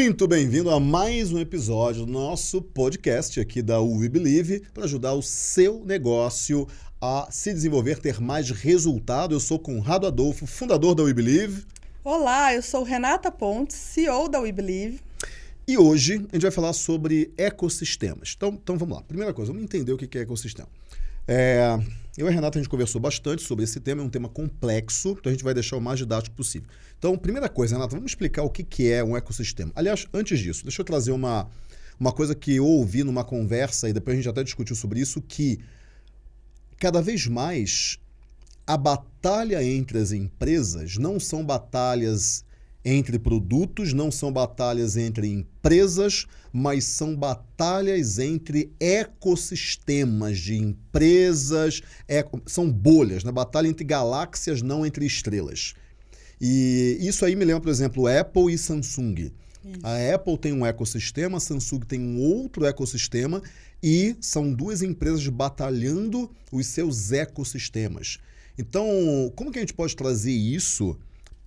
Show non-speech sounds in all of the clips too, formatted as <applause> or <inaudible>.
Muito bem-vindo a mais um episódio do nosso podcast aqui da We Believe para ajudar o seu negócio a se desenvolver, ter mais resultado. Eu sou Conrado Adolfo, fundador da We Believe. Olá, eu sou Renata Pontes, CEO da We Believe. E hoje a gente vai falar sobre ecossistemas. Então, então vamos lá. Primeira coisa, vamos entender o que é ecossistema. É, eu e a Renata a gente conversou bastante sobre esse tema, é um tema complexo, então a gente vai deixar o mais didático possível. Então, primeira coisa, Renata, vamos explicar o que é um ecossistema. Aliás, antes disso, deixa eu trazer uma, uma coisa que eu ouvi numa conversa, e depois a gente até discutiu sobre isso, que cada vez mais a batalha entre as empresas não são batalhas entre produtos, não são batalhas entre empresas, mas são batalhas entre ecossistemas de empresas, eco, são bolhas, né? batalha entre galáxias, não entre estrelas. E isso aí me lembra, por exemplo, Apple e Samsung. A Apple tem um ecossistema, a Samsung tem um outro ecossistema e são duas empresas batalhando os seus ecossistemas. Então, como que a gente pode trazer isso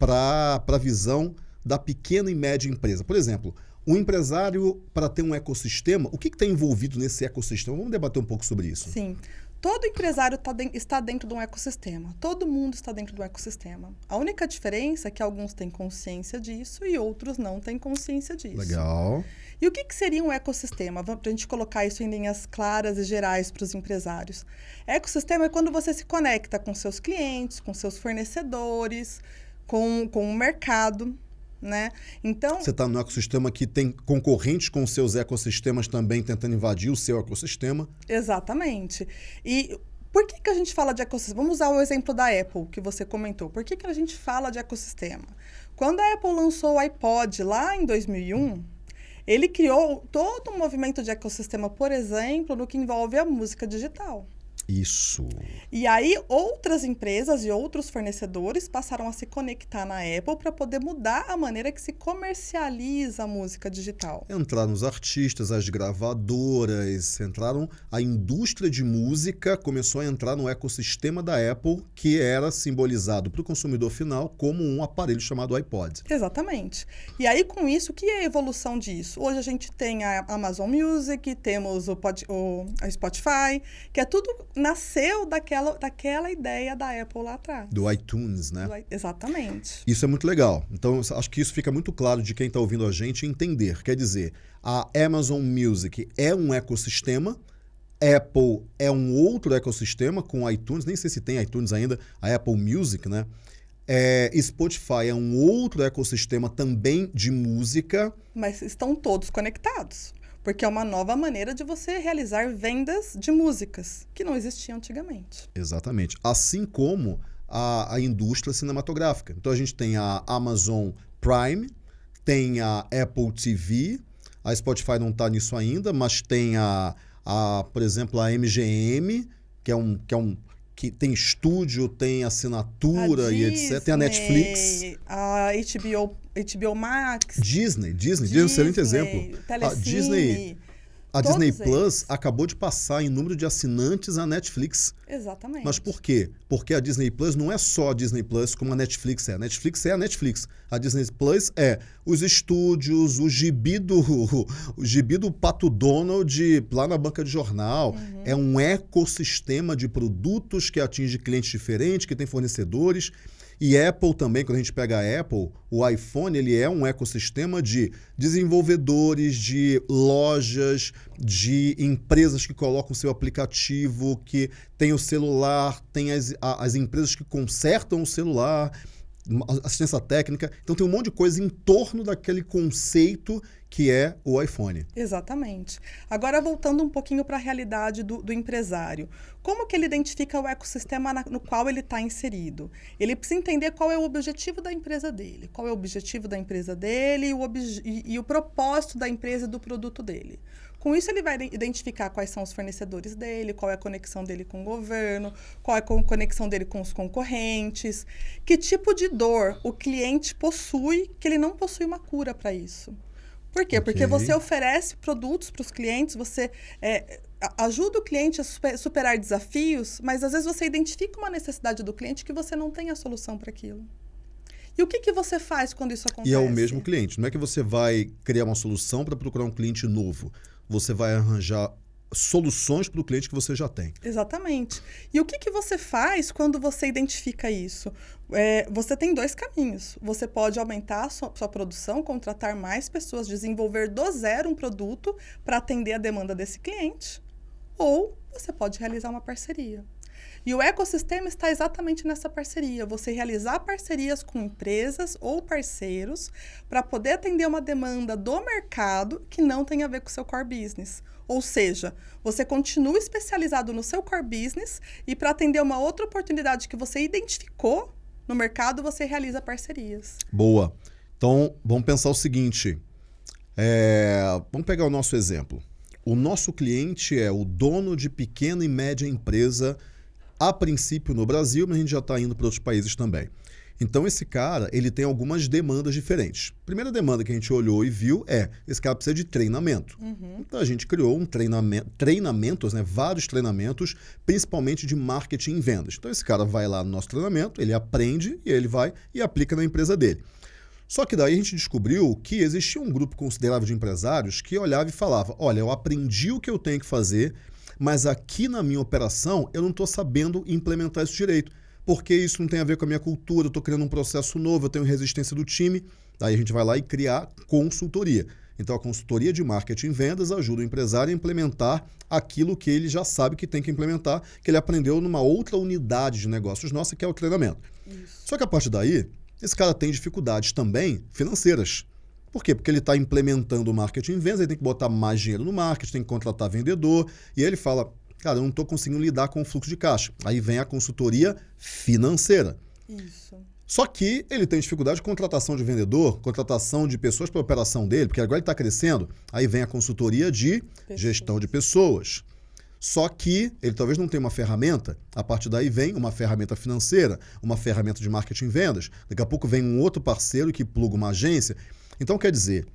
para a visão da pequena e média empresa. Por exemplo, um empresário, para ter um ecossistema, o que está envolvido nesse ecossistema? Vamos debater um pouco sobre isso. Sim. Todo empresário tá de, está dentro de um ecossistema. Todo mundo está dentro do ecossistema. A única diferença é que alguns têm consciência disso e outros não têm consciência disso. Legal. E o que, que seria um ecossistema? Para a gente colocar isso em linhas claras e gerais para os empresários. Ecossistema é quando você se conecta com seus clientes, com seus fornecedores, com, com o mercado. Né? Então, você está no ecossistema que tem concorrentes com seus ecossistemas também tentando invadir o seu ecossistema. Exatamente. E por que, que a gente fala de ecossistema? Vamos usar o exemplo da Apple, que você comentou. Por que, que a gente fala de ecossistema? Quando a Apple lançou o iPod lá em 2001, ele criou todo um movimento de ecossistema, por exemplo, no que envolve a música digital. Isso. E aí, outras empresas e outros fornecedores passaram a se conectar na Apple para poder mudar a maneira que se comercializa a música digital. Entraram os artistas, as gravadoras, entraram. A indústria de música começou a entrar no ecossistema da Apple, que era simbolizado para o consumidor final como um aparelho chamado iPod. Exatamente. E aí, com isso, o que é a evolução disso? Hoje a gente tem a Amazon Music, temos o, Pod, o a Spotify, que é tudo nasceu daquela, daquela ideia da Apple lá atrás. Do iTunes, né? Do, exatamente. Isso é muito legal. Então, acho que isso fica muito claro de quem está ouvindo a gente entender. Quer dizer, a Amazon Music é um ecossistema, Apple é um outro ecossistema com iTunes, nem sei se tem iTunes ainda, a Apple Music, né? É, Spotify é um outro ecossistema também de música. Mas estão todos conectados porque é uma nova maneira de você realizar vendas de músicas que não existiam antigamente. Exatamente. Assim como a, a indústria cinematográfica. Então a gente tem a Amazon Prime, tem a Apple TV, a Spotify não está nisso ainda, mas tem a, a, por exemplo, a MGM, que é um, que é um que tem estúdio, tem assinatura e etc. Tem a Netflix. A HBO, HBO Max. Disney, Disney, Disney, Disney é um excelente exemplo. Telecine, a Disney a Disney Plus acabou de passar em número de assinantes a Netflix. Exatamente. Mas por quê? Porque a Disney Plus não é só a Disney Plus como a Netflix é. A Netflix é a Netflix. A Disney Plus é os estúdios, o gibi do, <laughs> o gibi do Pato Donald lá na banca de jornal. Uhum. É um ecossistema de produtos que atinge clientes diferentes, que tem fornecedores. E Apple também, quando a gente pega a Apple, o iPhone ele é um ecossistema de desenvolvedores, de lojas, de empresas que colocam seu aplicativo, que tem o celular, tem as, as empresas que consertam o celular, assistência técnica. Então tem um monte de coisa em torno daquele conceito que é o iPhone. Exatamente. Agora, voltando um pouquinho para a realidade do, do, empresário. Como que ele identifica o ecossistema na, no qual ele está inserido? Ele precisa entender qual é o objetivo da empresa dele, qual é o objetivo da empresa dele e o, e, e o propósito da empresa e do produto dele. Com isso, ele vai identificar quais são os fornecedores dele, qual é a conexão dele com o governo, qual é a conexão dele com os concorrentes, que tipo de dor o cliente possui que ele não possui uma cura para isso. Por quê? Okay. Porque você oferece produtos para os clientes, você é, ajuda o cliente a superar desafios, mas às vezes você identifica uma necessidade do cliente que você não tem a solução para aquilo. E o que, que você faz quando isso acontece? E é o mesmo cliente. Não é que você vai criar uma solução para procurar um cliente novo. Você vai arranjar soluções para o cliente que você já tem. Exatamente. E o que, que você faz quando você identifica isso? É, você tem dois caminhos. Você pode aumentar a sua, sua produção, contratar mais pessoas, desenvolver do zero um produto para atender a demanda desse cliente, ou você pode realizar uma parceria. E o ecossistema está exatamente nessa parceria. Você realizar parcerias com empresas ou parceiros para poder atender uma demanda do mercado que não tem a ver com o seu core business. Ou seja, você continua especializado no seu core business e para atender uma outra oportunidade que você identificou no mercado, você realiza parcerias. Boa. Então, vamos pensar o seguinte. É, vamos pegar o nosso exemplo. O nosso cliente é o dono de pequena e média empresa, a princípio no Brasil, mas a gente já está indo para outros países também. Então esse cara, ele tem algumas demandas diferentes. A primeira demanda que a gente olhou e viu é, esse cara precisa de treinamento. Uhum. Então a gente criou um treinamento, treinamentos, né, vários treinamentos, principalmente de marketing e vendas. Então esse cara vai lá no nosso treinamento, ele aprende e ele vai e aplica na empresa dele. Só que daí a gente descobriu que existia um grupo considerável de empresários que olhava e falava: olha, eu aprendi o que eu tenho que fazer, mas aqui na minha operação eu não estou sabendo implementar isso direito porque isso não tem a ver com a minha cultura, eu estou criando um processo novo, eu tenho resistência do time. Daí a gente vai lá e criar consultoria. Então a consultoria de marketing e vendas ajuda o empresário a implementar aquilo que ele já sabe que tem que implementar, que ele aprendeu numa outra unidade de negócios nossa, que é o treinamento. Isso. Só que a partir daí, esse cara tem dificuldades também financeiras. Por quê? Porque ele está implementando o marketing e vendas, ele tem que botar mais dinheiro no marketing, tem que contratar vendedor, e aí ele fala, cara, eu não estou conseguindo lidar com o fluxo de caixa. Aí vem a consultoria financeira. Isso. Só que ele tem dificuldade de contratação de vendedor, contratação de pessoas para a operação dele, porque agora ele está crescendo. Aí vem a consultoria de pessoas. gestão de pessoas. Só que ele talvez não tenha uma ferramenta, a partir daí vem uma ferramenta financeira, uma ferramenta de marketing e vendas. Daqui a pouco vem um outro parceiro que pluga uma agência. Então, quer dizer,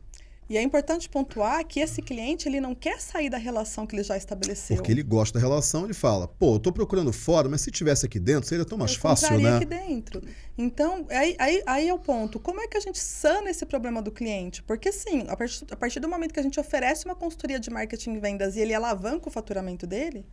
e é importante pontuar que esse cliente ele não quer sair da relação que ele já estabeleceu. Porque ele gosta da relação, ele fala, pô, eu tô procurando fora, mas se tivesse aqui dentro, seria tão mais eu fácil, né? aqui dentro. Então, aí, aí, aí é o ponto. Como é que a gente sana esse problema do cliente? Porque, sim, a partir, a partir do momento que a gente oferece uma consultoria de marketing e vendas e ele alavanca o faturamento dele,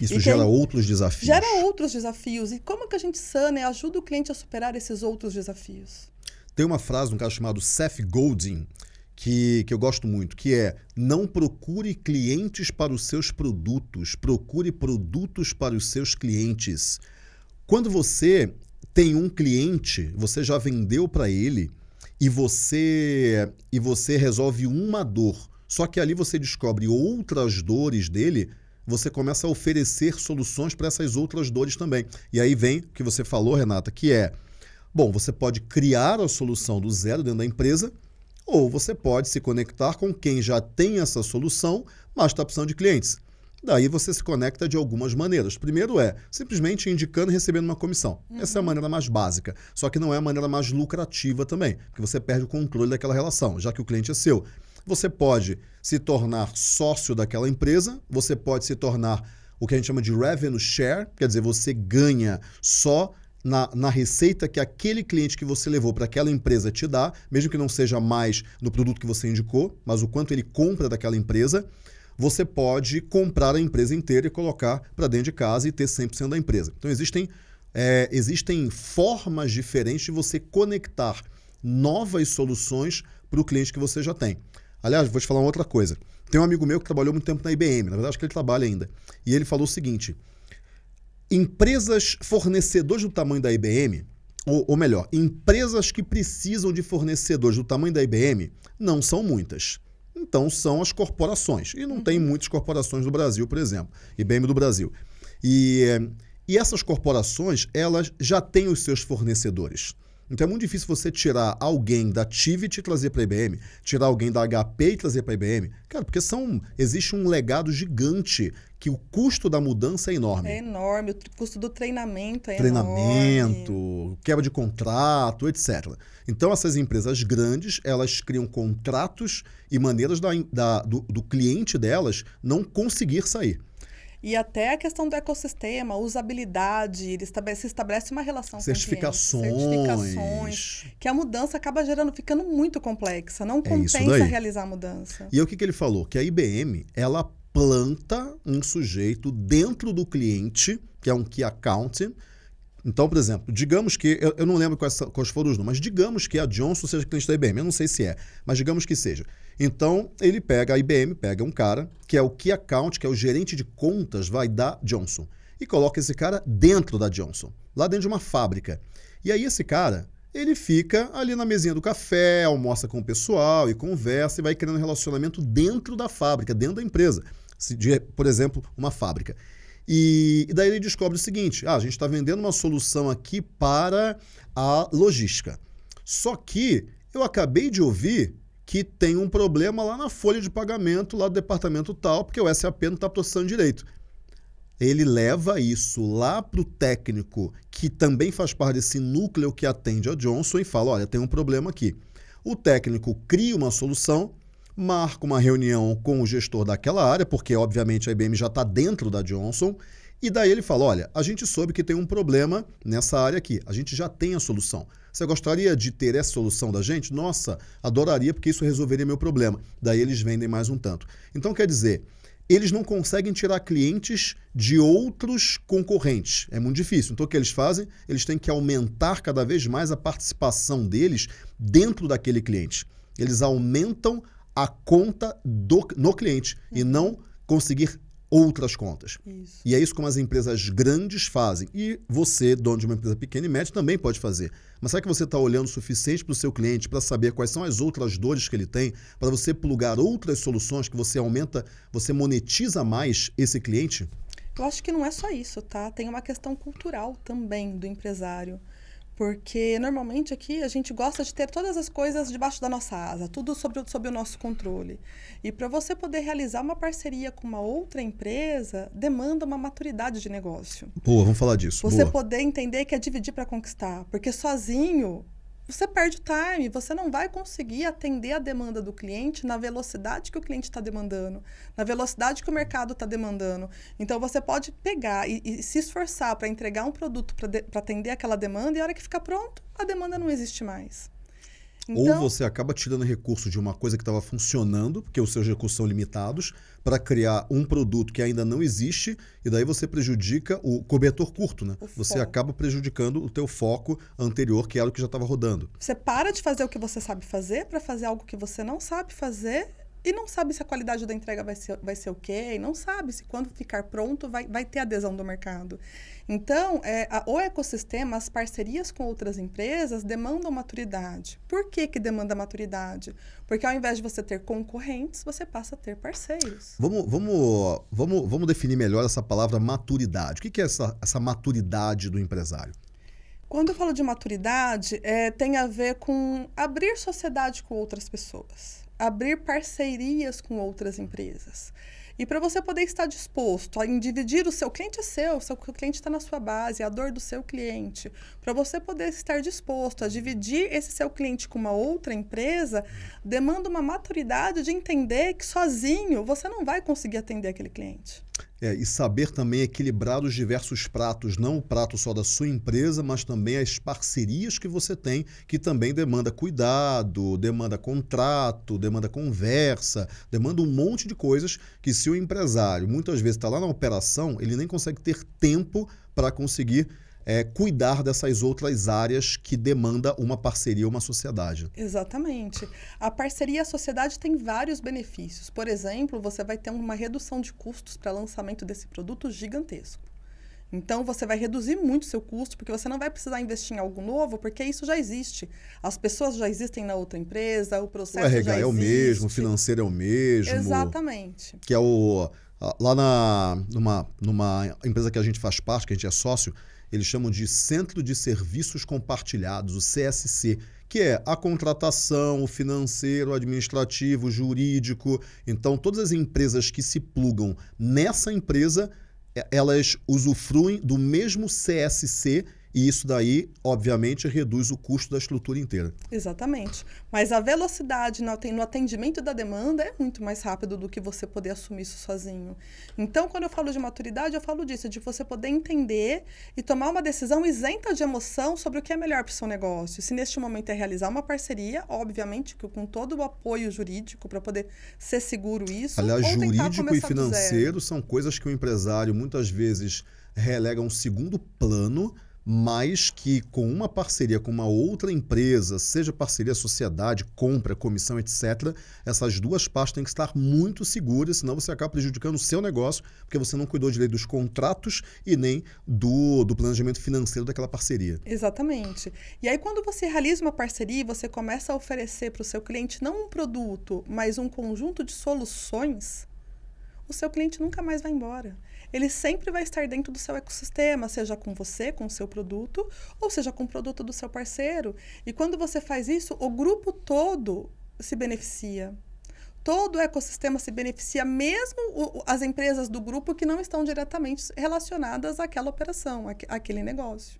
isso gera outros desafios. Gera outros desafios. E como que a gente sana e ajuda o cliente a superar esses outros desafios? Tem uma frase de um cara chamado Seth Godin, que, que eu gosto muito, que é não procure clientes para os seus produtos, procure produtos para os seus clientes. Quando você tem um cliente, você já vendeu para ele e você e você resolve uma dor. Só que ali você descobre outras dores dele, você começa a oferecer soluções para essas outras dores também. E aí vem o que você falou, Renata, que é bom, você pode criar a solução do zero dentro da empresa ou você pode se conectar com quem já tem essa solução, mas está precisando de clientes. Daí você se conecta de algumas maneiras. Primeiro é simplesmente indicando e recebendo uma comissão. Uhum. Essa é a maneira mais básica. Só que não é a maneira mais lucrativa também, porque você perde o controle daquela relação, já que o cliente é seu. Você pode se tornar sócio daquela empresa, você pode se tornar o que a gente chama de revenue share, quer dizer, você ganha só na, na receita que aquele cliente que você levou para aquela empresa te dá, mesmo que não seja mais no produto que você indicou, mas o quanto ele compra daquela empresa, você pode comprar a empresa inteira e colocar para dentro de casa e ter 100% da empresa. Então, existem, é, existem formas diferentes de você conectar novas soluções para o cliente que você já tem. Aliás, vou te falar uma outra coisa. Tem um amigo meu que trabalhou muito tempo na IBM, na verdade, acho que ele trabalha ainda. E ele falou o seguinte: empresas fornecedores do tamanho da IBM, ou, ou, melhor, empresas que precisam de fornecedores do tamanho da IBM, não são muitas. Então são as corporações. E não uhum. tem muitas corporações do Brasil, por exemplo. IBM do Brasil. E, e essas corporações, elas já têm os seus fornecedores. Então é muito difícil você tirar alguém da Tivit e trazer para a IBM, tirar alguém da HP e trazer para a IBM. Cara, porque são, existe um legado gigante que o custo da mudança é enorme. É enorme, o custo do treinamento é treinamento, enorme. quebra de contrato, etc. Então essas empresas grandes, elas criam contratos e maneiras da, da, do, do cliente delas não conseguir sair. E até a questão do ecossistema, usabilidade, ele estabelece, se estabelece uma relação certificações. com certificações, que a mudança acaba gerando, ficando muito complexa, não É compensa realizar a mudança. E aí o que, que ele falou? Que a IBM, ela planta um sujeito dentro do cliente, que é um key account. Então, por exemplo, digamos que, eu, eu não lembro quais, quais foram os números, mas digamos que a Johnson seja cliente da IBM, eu não sei se é, mas digamos que seja. Então, ele pega, a IBM pega um cara, que é o key account, que é o gerente de contas, vai da Johnson, e coloca esse cara dentro da Johnson, lá dentro de uma fábrica. E aí esse cara, ele fica ali na mesinha do café, almoça com o pessoal e conversa e vai criando relacionamento dentro da fábrica, dentro da empresa. De, por exemplo, uma fábrica. E, e daí ele descobre o seguinte: ah, a gente está vendendo uma solução aqui para a logística. Só que eu acabei de ouvir que tem um problema lá na folha de pagamento, lá do departamento tal, porque o SAP não está processando direito. Ele leva isso lá para o técnico, que também faz parte desse núcleo que atende a Johnson, e fala: olha, tem um problema aqui. O técnico cria uma solução, marca uma reunião com o gestor daquela área, porque obviamente a IBM já está dentro da Johnson, e daí ele fala: olha, a gente soube que tem um problema nessa área aqui, a gente já tem a solução. Você gostaria de ter essa solução da gente? Nossa, adoraria, porque isso resolveria meu problema. Daí eles vendem mais um tanto. Então quer dizer, eles não conseguem tirar clientes de outros concorrentes. É muito difícil. Então, o que eles fazem? Eles têm que aumentar cada vez mais a participação deles dentro daquele cliente. Eles aumentam a conta do, no cliente e não conseguir outras contas. Isso. E é isso como as empresas grandes fazem. E você, dono de uma empresa pequena e média, também pode fazer. Mas será que você está olhando o suficiente para o seu cliente para saber quais são as outras dores que ele tem, para você plugar outras soluções que você aumenta, você monetiza mais esse cliente? Eu acho que não é só isso, tá? Tem uma questão cultural também do empresário. Porque normalmente aqui a gente gosta de ter todas as coisas debaixo da nossa asa, tudo sobre, sob o nosso controle. E para você poder realizar uma parceria com uma outra empresa, demanda uma maturidade de negócio. Boa, vamos falar disso. Você Boa. poder entender que é dividir para conquistar. Porque sozinho você perde o time, você não vai conseguir atender a demanda do cliente na velocidade que o cliente está demandando, na velocidade que o mercado está demandando. Então, você pode pegar e, e se esforçar para entregar um produto para atender aquela demanda e a hora que ficar pronto, a demanda não existe mais. Então, Ou você acaba tirando recurso de uma coisa que estava funcionando, porque os seus recursos são limitados, para criar um produto que ainda não existe, e daí você prejudica o cobertor curto, né? Você foco. acaba prejudicando o teu foco anterior, que era o que já estava rodando. Você para de fazer o que você sabe fazer para fazer algo que você não sabe fazer e não sabe se a qualidade da entrega vai ser, vai ser ok, não sabe se quando ficar pronto vai, vai ter adesão do mercado. Então, é, a, o ecossistema, as parcerias com outras empresas demandam maturidade. Por que, que demanda maturidade? Porque ao invés de você ter concorrentes, você passa a ter parceiros. Vamos, vamos, vamos, vamos definir melhor essa palavra maturidade. O que, que é essa, essa maturidade do empresário? Quando eu falo de maturidade, é, tem a ver com abrir sociedade com outras pessoas, abrir parcerias com outras empresas. E para você poder estar disposto a dividir o seu cliente é seu, o seu cliente está na sua base, é a dor do seu cliente. Para você poder estar disposto a dividir esse seu cliente com uma outra empresa, demanda uma maturidade de entender que sozinho você não vai conseguir atender aquele cliente. É, e saber também equilibrar os diversos pratos, não o prato só da sua empresa, mas também as parcerias que você tem, que também demanda cuidado, demanda contrato, demanda conversa, demanda um monte de coisas que se o empresário muitas vezes está lá na operação, ele nem consegue ter tempo para conseguir é, cuidar dessas outras áreas que demanda uma parceria, uma sociedade. Exatamente. A parceria e a sociedade tem vários benefícios. Por exemplo, você vai ter uma redução de custos para lançamento desse produto gigantesco. Então, você vai reduzir muito o seu custo, porque você não vai precisar investir em algo novo, porque isso já existe. As pessoas já existem na outra empresa, o processo o RH já existe. é o mesmo, o financeiro é o mesmo. Exatamente. Que é o... Lá na, numa, numa empresa que a gente faz parte, que a gente é sócio, eles chamam de Centro de Serviços Compartilhados, o CSC, que é a contratação, o financeiro, o administrativo, o jurídico. Então, todas as empresas que se plugam nessa empresa, elas usufruem do mesmo CSC E isso daí, obviamente, reduz o custo da estrutura inteira. Exatamente. Mas a velocidade no atendimento da demanda é muito mais rápido do que você poder assumir isso sozinho. Então, quando eu falo de maturidade, eu falo disso, de você poder entender e tomar uma decisão isenta de emoção sobre o que é melhor para o seu negócio. Se neste momento é realizar uma parceria, obviamente, com todo o apoio jurídico para poder ser seguro isso. Aliás, jurídico e financeiro são coisas que o empresário muitas vezes relega um segundo plano mas que com uma parceria com uma outra empresa, seja parceria, sociedade, compra, comissão, etc., essas duas partes têm que estar muito seguras, senão você acaba prejudicando o seu negócio, porque você não cuidou direito dos contratos e nem do, do planejamento financeiro daquela parceria. Exatamente. E aí, quando você realiza uma parceria, você começa a oferecer para o seu cliente não um produto, mas um conjunto de soluções, o seu cliente nunca mais vai embora ele sempre vai estar dentro do seu ecossistema, seja com você, com o seu produto, ou seja com o produto do seu parceiro. E quando você faz isso, o grupo todo se beneficia. Todo o ecossistema se beneficia, mesmo o, as empresas do grupo que não estão diretamente relacionadas àquela operação, àquele negócio.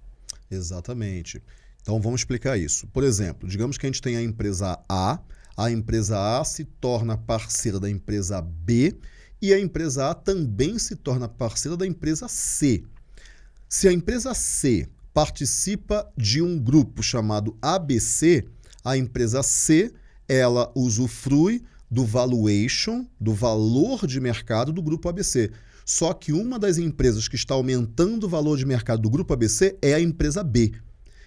Exatamente. Então vamos explicar isso. Por exemplo, digamos que a gente tem a empresa A, a empresa A se torna parceira da empresa B e a empresa A também se torna parceira da empresa C. Se a empresa C participa de um grupo chamado ABC, a empresa C ela usufrui do valuation, do valor de mercado do grupo ABC. Só que uma das empresas que está aumentando o valor de mercado do grupo ABC é a empresa B.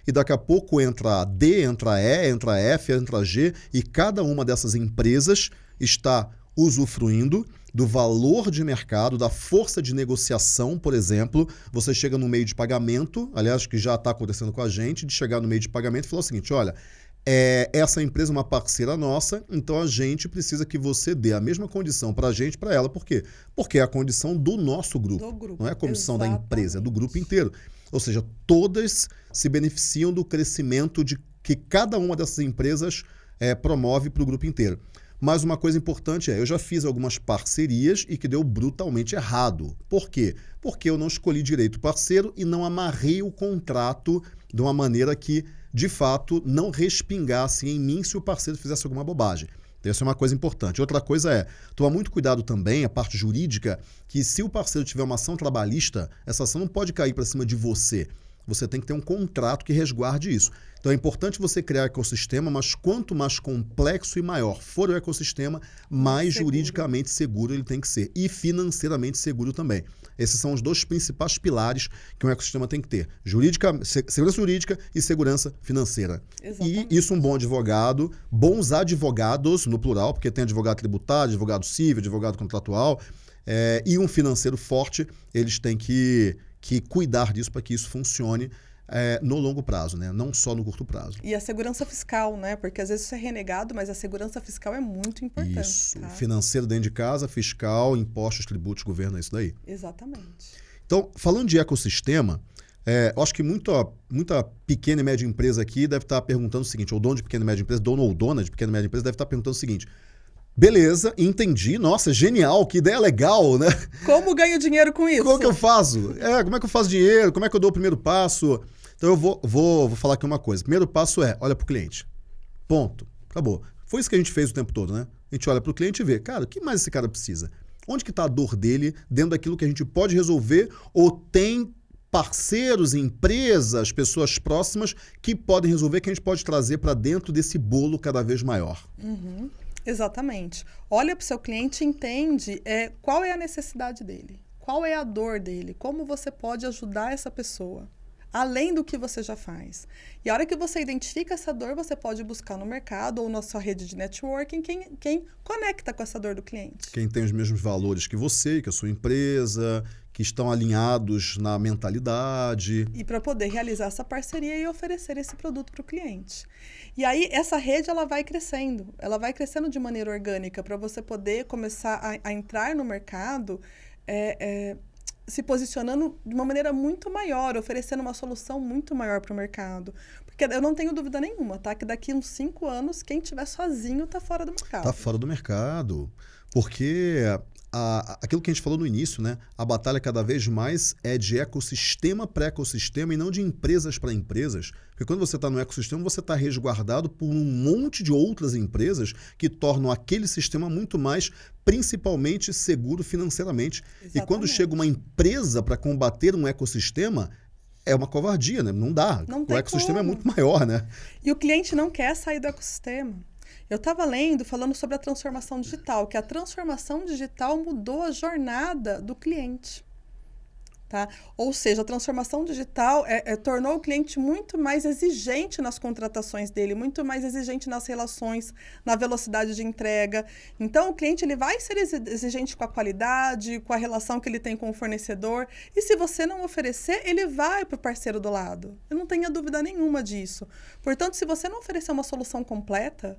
E daqui a pouco entra a D, entra a E, entra a F, entra a G, e cada uma dessas empresas está usufruindo do valor de mercado, da força de negociação, por exemplo. Você chega no meio de pagamento, aliás, que já está acontecendo com a gente, de chegar no meio de pagamento e falar o seguinte: olha. É, essa empresa é uma parceira nossa, então a gente precisa que você dê a mesma condição para a gente, para ela. Por quê? Porque é a condição do nosso grupo. Do grupo. Não é a condição Exatamente. da empresa, é do grupo inteiro. Ou seja, todas se beneficiam do crescimento de que cada uma dessas empresas é, promove para o grupo inteiro. Mas uma coisa importante é, eu já fiz algumas parcerias e que deu brutalmente errado. Por quê? Porque eu não escolhi direito parceiro e não amarrei o contrato de uma maneira que, de fato, não respingasse em mim se o parceiro fizesse alguma bobagem. Então, essa é uma coisa importante. Outra coisa é tomar muito cuidado também, a parte jurídica, que se o parceiro tiver uma ação trabalhista, essa ação não pode cair para cima de você. Você tem que ter um contrato que resguarde isso. Então é importante você criar ecossistema, mas quanto mais complexo e maior for o ecossistema, mais seguro. juridicamente seguro ele tem que ser e financeiramente seguro também. Esses são os dois principais pilares que um ecossistema tem que ter: jurídica, segurança jurídica e segurança financeira. Exatamente. E isso um bom advogado, bons advogados no plural, porque tem advogado tributário, advogado civil, advogado contratual, é, e um financeiro forte, eles têm que que cuidar disso para que isso funcione é, no longo prazo, né? não só no curto prazo. E a segurança fiscal, né? Porque às vezes isso é renegado, mas a segurança fiscal é muito importante. Isso. Tá? Financeiro dentro de casa, fiscal, impostos, tributos, governo, é isso daí. Exatamente. Então, falando de ecossistema, é, eu acho que muita, muita pequena e média empresa aqui deve estar perguntando o seguinte, ou dono de pequena e média empresa, dono ou dona de pequena e média empresa deve estar perguntando o seguinte, Beleza, entendi. Nossa, genial, que ideia legal, né? Como ganho dinheiro com isso? Como que eu faço? É, como é que eu faço dinheiro? Como é que eu dou o primeiro passo? Então eu vou, vou, vou falar aqui uma coisa. Primeiro passo é, olha para o cliente. Ponto. Acabou. Foi isso que a gente fez o tempo todo, né? A gente olha para o cliente e vê, cara, o que mais esse cara precisa? Onde que está a dor dele dentro daquilo que a gente pode resolver ou tem parceiros, empresas, pessoas próximas que podem resolver, que a gente pode trazer para dentro desse bolo cada vez maior. Uhum. Exatamente. Olha para o seu cliente e entende é, qual é a necessidade dele, qual é a dor dele, como você pode ajudar essa pessoa, além do que você já faz. E a hora que você identifica essa dor, você pode buscar no mercado ou na sua rede de networking quem, quem conecta com essa dor do cliente. Quem tem os mesmos valores que você, que a sua empresa, que estão alinhados na mentalidade. E para poder realizar essa parceria e oferecer esse produto para o cliente. E aí essa rede ela vai crescendo, ela vai crescendo de maneira orgânica para você poder começar a, a entrar no mercado é, é, se posicionando de uma maneira muito maior, oferecendo uma solução muito maior para o mercado. Porque eu não tenho dúvida nenhuma, tá? Que daqui uns cinco anos, quem tiver sozinho está fora do mercado. Está fora do mercado. Porque a, aquilo que a gente falou no início, né? A batalha cada vez mais é de ecossistema para ecossistema e não de empresas para empresas. Porque quando você está no ecossistema, você está resguardado por um monte de outras empresas que tornam aquele sistema muito mais, principalmente, seguro financeiramente. Exatamente. E quando chega uma empresa para combater um ecossistema, é uma covardia, né? Não dá. Não o ecossistema é como. é muito maior, né? E o cliente não quer sair do ecossistema. Eu estava lendo falando sobre a transformação digital, que a transformação digital mudou a jornada do cliente. Tá? Ou seja, a transformação digital é, é, tornou o cliente muito mais exigente nas contratações dele, muito mais exigente nas relações, na velocidade de entrega. Então, o cliente ele vai ser exigente com a qualidade, com a relação que ele tem com o fornecedor. E se você não oferecer, ele vai para o parceiro do lado. Eu não tenho dúvida nenhuma disso. Portanto, se você não oferecer uma solução completa,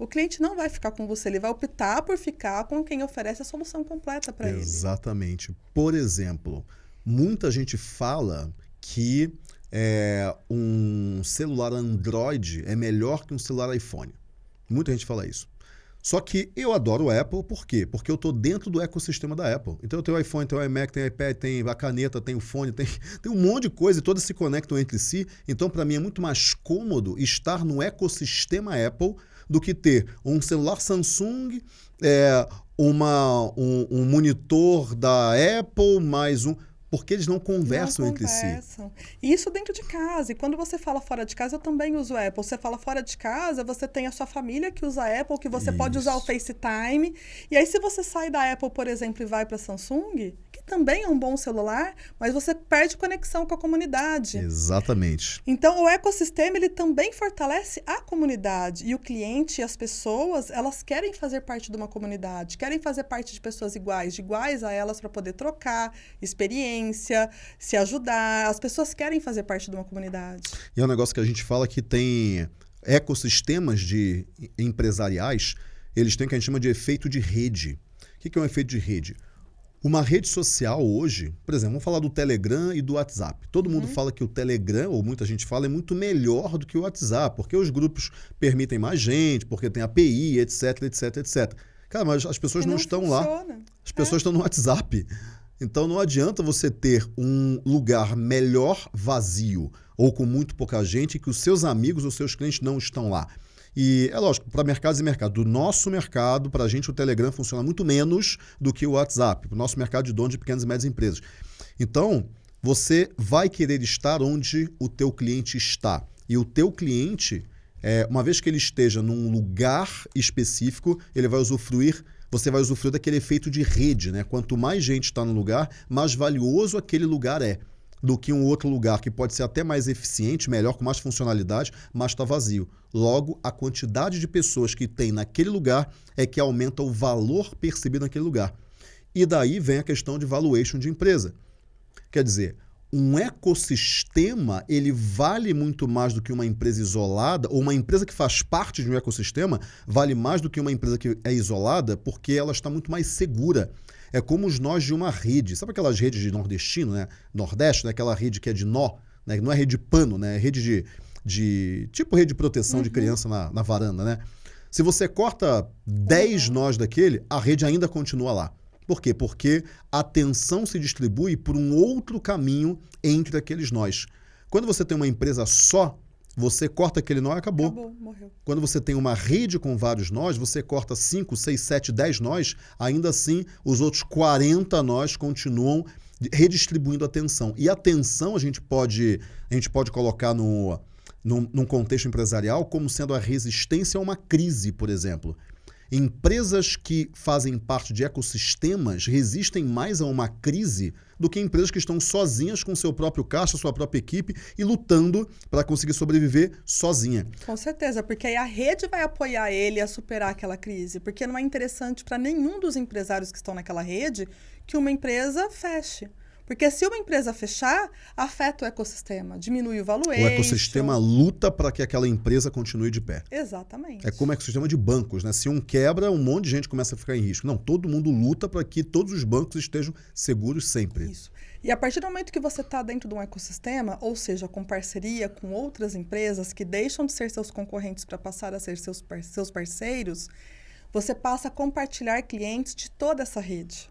o cliente não vai ficar com você, ele vai optar por ficar com quem oferece a solução completa para ele. Exatamente. Por exemplo, muita gente fala que é, um celular Android é melhor que um celular iPhone. Muita gente fala isso. Só que eu adoro o Apple, por quê? Porque eu estou dentro do ecossistema da Apple. Então eu tenho o iPhone, tenho o iMac, tenho o iPad, tem a caneta, tem o fone, tem, <laughs> tem um monte de coisa e todas se conectam entre si. Então, para mim, é muito mais cômodo estar no ecossistema Apple do que ter um celular Samsung, é, uma, um, um monitor da Apple, mais um porque eles não conversam, não conversam entre si. Isso dentro de casa. E quando você fala fora de casa, eu também uso Apple. Você fala fora de casa, você tem a sua família que usa Apple, que você Isso. pode usar o FaceTime. E aí, se você sai da Apple, por exemplo, e vai para Samsung, também é um bom celular, mas você perde conexão com a comunidade. Exatamente. Então, o ecossistema ele também fortalece a comunidade e o cliente e as pessoas, elas querem fazer parte de uma comunidade, querem fazer parte de pessoas iguais, de iguais a elas para poder trocar experiência, se ajudar. As pessoas querem fazer parte de uma comunidade. E é um negócio que a gente fala que tem ecossistemas de empresariais, eles têm o que a gente chama de efeito de rede. O que é um efeito de rede? Uma rede social hoje, por exemplo, vamos falar do Telegram e do WhatsApp. Todo mundo uhum. fala que o Telegram, ou muita gente fala, é muito melhor do que o WhatsApp, porque os grupos permitem mais gente, porque tem API, etc, etc, etc. Cara, mas as pessoas não, não, estão funciona. lá. As pessoas é. estão no WhatsApp. Então não adianta você ter um lugar melhor vazio ou com muito pouca gente que os seus amigos ou seus clientes não estão lá. E é lógico, para mercados e mercado. Do nosso mercado, para a gente, o Telegram funciona muito menos do que o WhatsApp, o nosso mercado de donos de pequenas e médias empresas. Então, você vai querer estar onde o teu cliente está. E o teu cliente, é, uma vez que ele esteja num lugar específico, ele vai usufruir você vai usufruir daquele efeito de rede, né? Quanto mais gente está no lugar, mais valioso aquele lugar é do que um outro lugar que pode ser até mais eficiente, melhor, com mais funcionalidade, mas está vazio. Logo, a quantidade de pessoas que tem naquele lugar é que aumenta o valor percebido naquele lugar. E daí vem a questão de valuation de empresa. Quer dizer, um ecossistema ele vale muito mais do que uma empresa isolada, ou uma empresa que faz parte de um ecossistema vale mais do que uma empresa que é isolada, porque ela está muito mais segura é como os nós de uma rede. Sabe aquelas redes de nordestino, né? Nordeste, né? aquela rede que é de nó, né? não é rede de pano, né? É rede de, de. Tipo rede de proteção uhum. de criança na, na varanda, né? Se você corta 10 uhum. nós daquele, a rede ainda continua lá. Por quê? Porque a tensão se distribui por um outro caminho entre aqueles nós. Quando você tem uma empresa só, você corta aquele nó e acabou. Acabou, morreu. Quando você tem uma rede com vários nós, você corta 5, 6, 7, 10 nós, ainda assim os outros 40 nós continuam redistribuindo a tensão. E a tensão a gente pode, a gente pode colocar no, num, num contexto empresarial como sendo a resistência a uma crise, por exemplo. Empresas que fazem parte de ecossistemas resistem mais a uma crise do que empresas que estão sozinhas com seu próprio caixa, sua própria equipe e lutando para conseguir sobreviver sozinha. Com certeza, porque aí a rede vai apoiar ele a superar aquela crise, porque não é interessante para nenhum dos empresários que estão naquela rede que uma empresa feche. Porque se uma empresa fechar, afeta o ecossistema, diminui o valuation. O ecossistema luta para que aquela empresa continue de pé. Exatamente. É como o ecossistema de bancos, né? Se um quebra, um monte de gente começa a ficar em risco. Não, todo mundo luta para que todos os bancos estejam seguros sempre. Isso. E a partir do momento que você está dentro de um ecossistema, ou seja, com parceria com outras empresas que deixam de ser seus concorrentes para passar a ser seus, seus parceiros, você passa a compartilhar clientes de toda essa rede.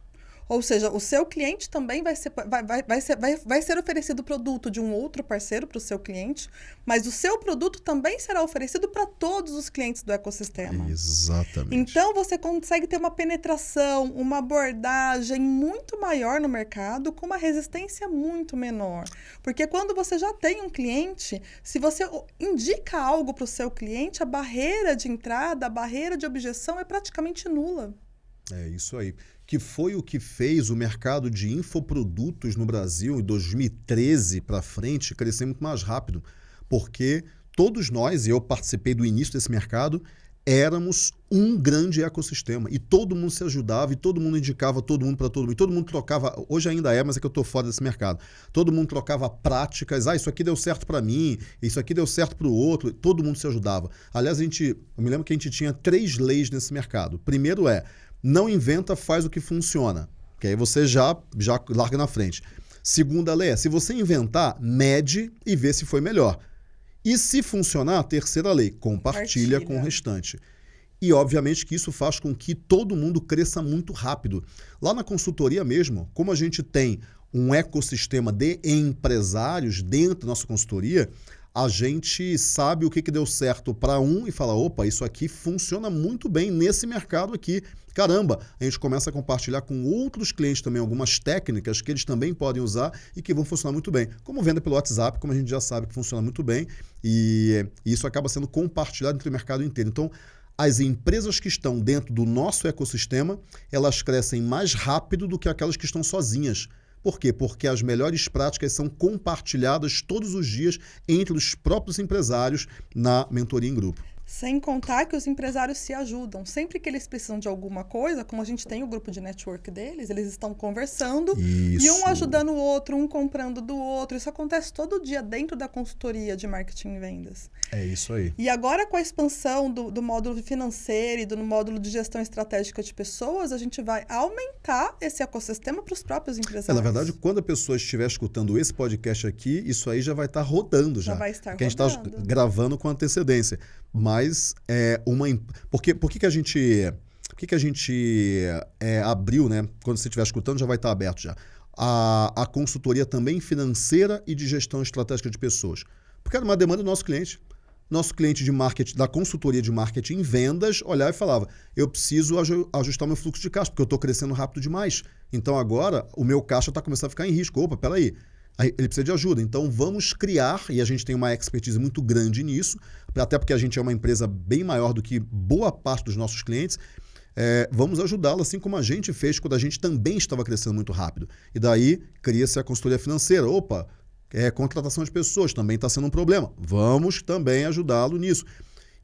Ou seja, o seu cliente também vai ser, vai, vai, vai ser, vai, vai ser oferecido produto de um outro parceiro para o seu cliente, mas o seu produto também será oferecido para todos os clientes do ecossistema. Exatamente. Então você consegue ter uma penetração, uma abordagem muito maior no mercado com uma resistência muito menor. Porque quando você já tem um cliente, se você indica algo para o seu cliente, a barreira de entrada, a barreira de objeção é praticamente nula. É isso aí que foi o que fez o mercado de infoprodutos no Brasil em 2013 para frente crescer muito mais rápido, porque todos nós, e eu participei do início desse mercado, éramos um grande ecossistema e todo mundo se ajudava e todo mundo indicava todo mundo para todo mundo. E todo mundo trocava, hoje ainda é, mas é que eu estou fora desse mercado. Todo mundo trocava práticas, ah, isso aqui deu certo para mim, isso aqui deu certo para o outro, todo mundo se ajudava. Aliás, a gente, eu me lembro que a gente tinha três leis nesse mercado. Primeiro é, não inventa, faz o que funciona. Que aí você já, já larga na frente. Segunda lei é, se você inventar, mede e vê se foi melhor. E se funcionar, terceira lei, compartilha, compartilha. com o restante. E obviamente que isso faz com que todo mundo cresça muito rápido. Lá na consultoria mesmo, como a gente tem um ecossistema de empresários dentro da nossa consultoria, a gente sabe o que, que deu certo para um e fala: opa, isso aqui funciona muito bem nesse mercado aqui. Caramba, a gente começa a compartilhar com outros clientes também algumas técnicas que eles também podem usar e que vão funcionar muito bem. Como venda pelo WhatsApp, como a gente já sabe que funciona muito bem, e isso acaba sendo compartilhado entre o mercado inteiro. Então, as empresas que estão dentro do nosso ecossistema, elas crescem mais rápido do que aquelas que estão sozinhas. Por quê? Porque as melhores práticas são compartilhadas todos os dias entre os próprios empresários na mentoria em grupo. Sem contar que os empresários se ajudam. Sempre que eles precisam de alguma coisa, como a gente tem o grupo de network deles, eles estão conversando Isso. e um ajudando o outro, um comprando do outro. Isso acontece todo dia dentro da consultoria de marketing e vendas. É isso aí. E agora, com a expansão do, do módulo financeiro e do módulo de gestão estratégica de pessoas, a gente vai aumentar esse ecossistema para os próprios empresários. É, na verdade, quando a pessoa estiver escutando esse podcast aqui, isso aí já vai estar rodando já. Já vai estar Porque rodando. a gente está gravando com antecedência. Mas é uma. Por que, por que, que a gente. Por que, que a gente é, abriu, né? Quando você estiver escutando, já vai estar aberto já. A, a consultoria também financeira e de gestão estratégica de pessoas. Porque era uma demanda do nosso cliente. Nosso cliente de marketing, da consultoria de marketing em vendas, olhava e falava: eu preciso ajustar meu fluxo de caixa, porque eu estou crescendo rápido demais. Então agora o meu caixa está começando a ficar em risco. Opa, peraí. Ele precisa de ajuda. Então vamos criar, e a gente tem uma expertise muito grande nisso, até porque a gente é uma empresa bem maior do que boa parte dos nossos clientes. É, vamos ajudá-lo, assim como a gente fez quando a gente também estava crescendo muito rápido. E daí cria-se a consultoria financeira. Opa, é, contratação de pessoas também está sendo um problema. Vamos também ajudá-lo nisso.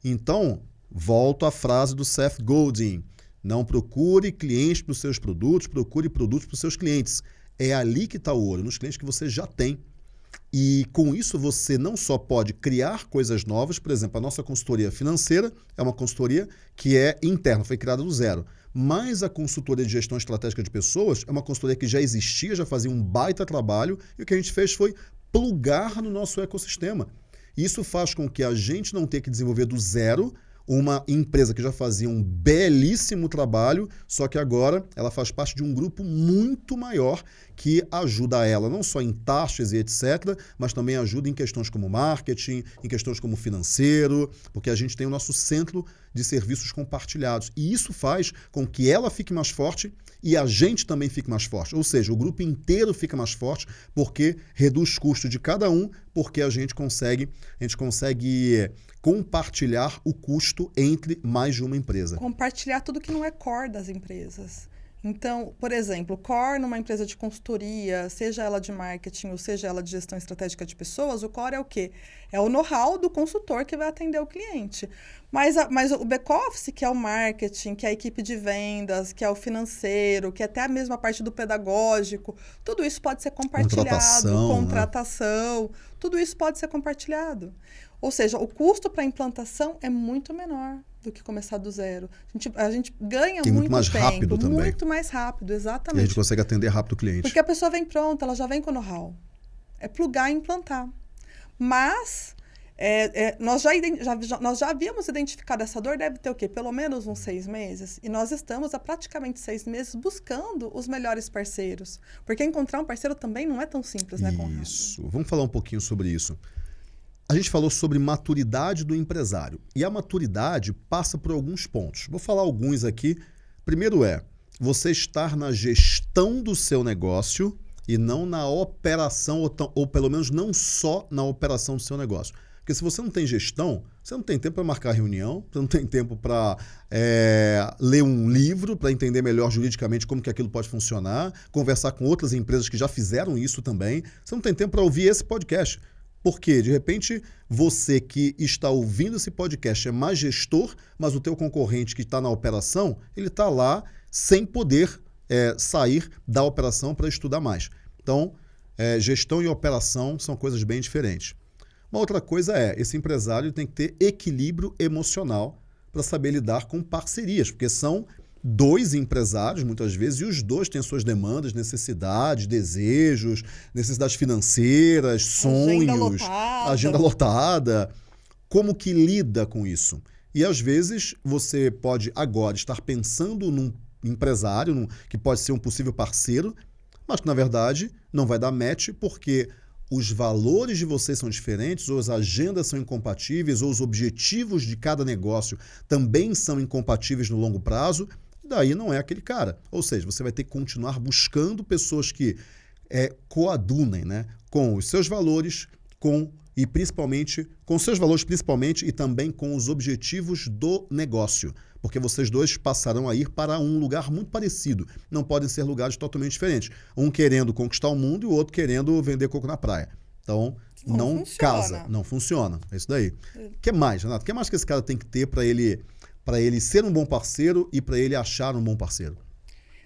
Então, volto à frase do Seth Godin. Não procure clientes para os seus produtos, procure produtos para os seus clientes. É ali que está o ouro, nos clientes que você já tem. E com isso você não só pode criar coisas novas, por exemplo, a nossa consultoria financeira é uma consultoria que é interna, foi criada do zero. Mas a consultoria de gestão estratégica de pessoas é uma consultoria que já existia, já fazia um baita trabalho, e o que a gente fez foi plugar no nosso ecossistema. Isso faz com que a gente não tenha que desenvolver do zero uma empresa que já fazia um belíssimo trabalho, só que agora ela faz parte de um grupo muito maior que ajuda ela não só em taxas e etc., mas também ajuda em questões como marketing, em questões como financeiro, porque a gente tem o nosso centro de serviços compartilhados. E isso faz com que ela fique mais forte e a gente também fique mais forte. Ou seja, o grupo inteiro fica mais forte porque reduz custo de cada um, porque a gente consegue, a gente consegue compartilhar o custo entre mais de uma empresa. Compartilhar tudo que não é core das empresas. Então, por exemplo, core numa empresa de consultoria, seja ela de marketing ou seja ela de gestão estratégica de pessoas, o core é o quê? É o know-how do consultor que vai atender o cliente. Mas, a, mas o back-office, que é o marketing, que é a equipe de vendas, que é o financeiro, que é até a mesma parte do pedagógico, tudo isso pode ser compartilhado. Contratação. Né? Contratação né? Tudo isso pode ser compartilhado. Ou seja, o custo para a implantação é muito menor do que começar do zero. A gente, a gente ganha muito, muito mais tempo, rápido também. Muito mais rápido, exatamente. E a gente consegue atender rápido o cliente. Porque a pessoa vem pronta, ela já vem com know-how. É plugar e implantar. Mas É, é, nós, já, já, nós já havíamos identificado essa dor, deve ter o quê? Pelo menos uns seis meses. E nós estamos há praticamente seis meses buscando os melhores parceiros. Porque encontrar um parceiro também não é tão simples, né, Conrado? Isso. Vamos falar um pouquinho sobre isso. A gente falou sobre maturidade do empresário. E a maturidade passa por alguns pontos. Vou falar alguns aqui. Primeiro é você estar na gestão do seu negócio e não na operação, ou, ou pelo menos não só na operação do seu negócio. Porque se você não tem gestão, você não tem tempo para marcar reunião, você não tem tempo para é, ler um livro, para entender melhor juridicamente como que aquilo pode funcionar, conversar com outras empresas que já fizeram isso também. Você não tem tempo para ouvir esse podcast. Porque, de repente, você que está ouvindo esse podcast é mais gestor, mas o teu concorrente que está na operação, ele está lá sem poder é, sair da operação para estudar mais. Então, é, gestão e operação são coisas bem diferentes. Uma outra coisa é, esse empresário tem que ter equilíbrio emocional para saber lidar com parcerias, porque são dois empresários, muitas vezes, e os dois têm suas demandas, necessidades, desejos, necessidades financeiras, sonhos, agenda lotada. agenda lotada. Como que lida com isso? E às vezes você pode agora estar pensando num empresário num, que pode ser um possível parceiro, mas que na verdade não vai dar match porque os valores de vocês são diferentes, ou as agendas são incompatíveis, ou os objetivos de cada negócio também são incompatíveis no longo prazo, daí não é aquele cara. Ou seja, você vai ter que continuar buscando pessoas que é, coadunem né, com os seus valores, com e principalmente com seus valores principalmente e também com os objetivos do negócio, porque vocês dois passarão a ir para um lugar muito parecido. Não podem ser lugares totalmente diferentes. Um querendo conquistar o mundo e o outro querendo vender coco na praia. Então, não, não casa, não funciona. É isso daí. O é. que mais, Renato? O que mais que esse cara tem que ter para ele para ele ser um bom parceiro e para ele achar um bom parceiro?